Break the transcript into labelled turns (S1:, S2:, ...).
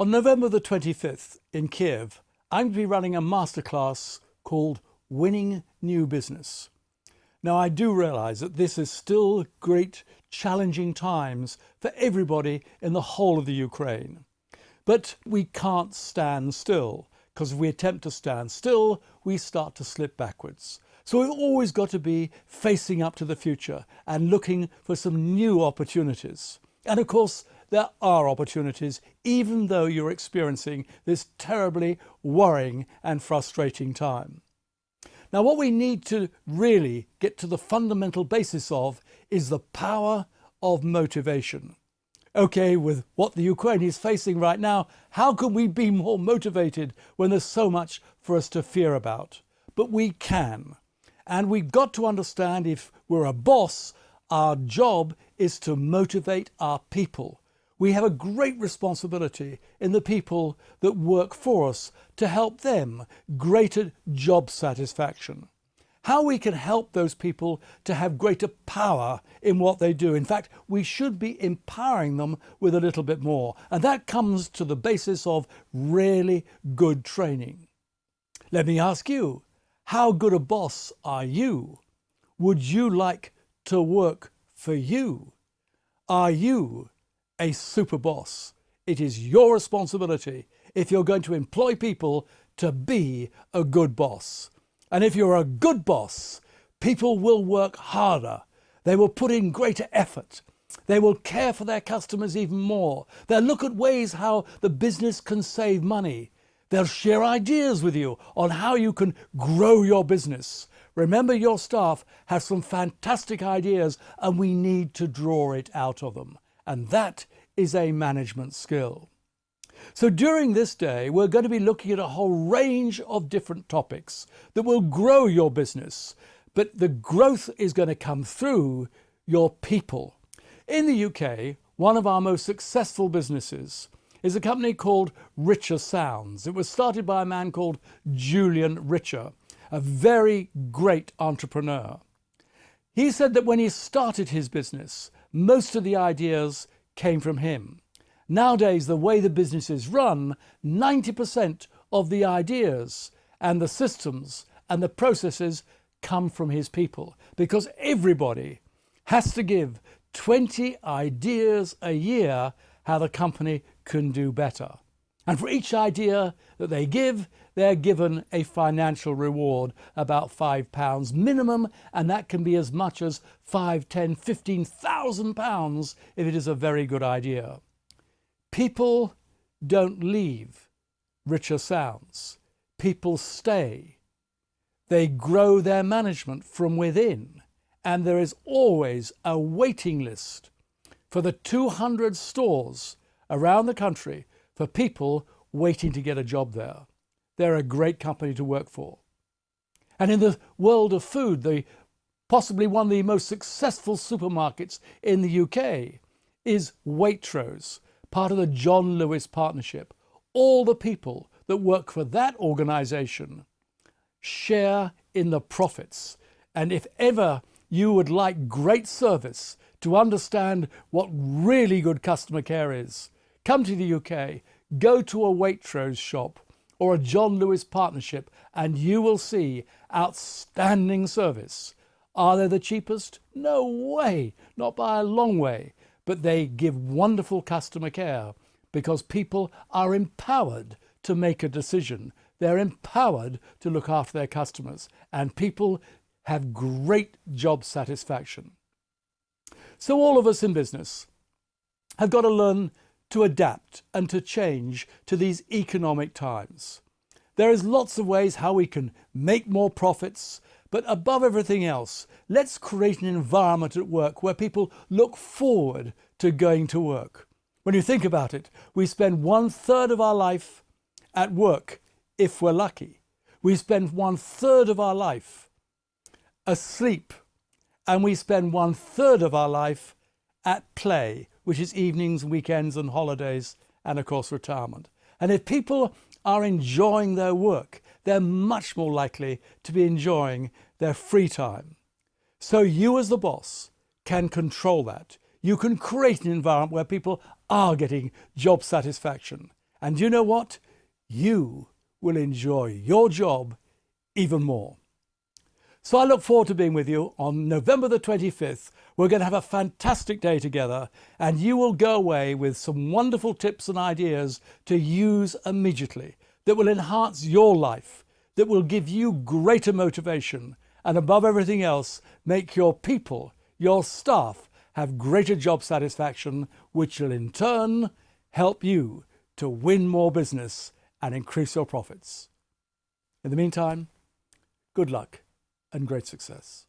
S1: On November the 25th in Kiev, I'm going to be running a masterclass called Winning New Business. Now, I do realize that this is still great challenging times for everybody in the whole of the Ukraine. But we can't stand still because if we attempt to stand still, we start to slip backwards. So we've always got to be facing up to the future and looking for some new opportunities. And of course, there are opportunities, even though you're experiencing this terribly worrying and frustrating time. Now, what we need to really get to the fundamental basis of is the power of motivation. Okay, with what the Ukraine is facing right now, how can we be more motivated when there's so much for us to fear about? But we can. And we've got to understand if we're a boss, our job is to motivate our people we have a great responsibility in the people that work for us to help them greater job satisfaction. How we can help those people to have greater power in what they do. In fact, we should be empowering them with a little bit more. And that comes to the basis of really good training. Let me ask you, how good a boss are you? Would you like to work for you? Are you a super boss. It is your responsibility if you're going to employ people to be a good boss. And if you're a good boss, people will work harder. They will put in greater effort. They will care for their customers even more. They'll look at ways how the business can save money. They'll share ideas with you on how you can grow your business. Remember, your staff have some fantastic ideas and we need to draw it out of them and that is a management skill. So during this day, we're going to be looking at a whole range of different topics that will grow your business, but the growth is going to come through your people. In the UK, one of our most successful businesses is a company called Richer Sounds. It was started by a man called Julian Richer, a very great entrepreneur. He said that when he started his business, most of the ideas came from him. Nowadays, the way the business is run, 90% of the ideas and the systems and the processes come from his people because everybody has to give 20 ideas a year how the company can do better. And for each idea that they give, they're given a financial reward, about five pounds minimum, and that can be as much as five, ten, fifteen thousand pounds if it is a very good idea. People don't leave Richer Sounds. People stay. They grow their management from within, and there is always a waiting list for the 200 stores around the country for people waiting to get a job there. They're a great company to work for. And in the world of food, the possibly one of the most successful supermarkets in the UK is Waitrose, part of the John Lewis Partnership. All the people that work for that organisation share in the profits. And if ever you would like great service to understand what really good customer care is, Come to the UK, go to a Waitrose shop or a John Lewis partnership and you will see outstanding service. Are they the cheapest? No way, not by a long way, but they give wonderful customer care because people are empowered to make a decision. They're empowered to look after their customers and people have great job satisfaction. So all of us in business have got to learn to adapt and to change to these economic times. There is lots of ways how we can make more profits, but above everything else, let's create an environment at work where people look forward to going to work. When you think about it, we spend one third of our life at work if we're lucky. We spend one third of our life asleep and we spend one third of our life at play which is evenings, weekends and holidays and of course retirement. And if people are enjoying their work, they're much more likely to be enjoying their free time. So you as the boss can control that. You can create an environment where people are getting job satisfaction And you know what? You will enjoy your job even more. So I look forward to being with you on November the 25th. We're going to have a fantastic day together and you will go away with some wonderful tips and ideas to use immediately that will enhance your life, that will give you greater motivation and above everything else, make your people, your staff have greater job satisfaction, which will in turn help you to win more business and increase your profits. In the meantime, good luck and great success.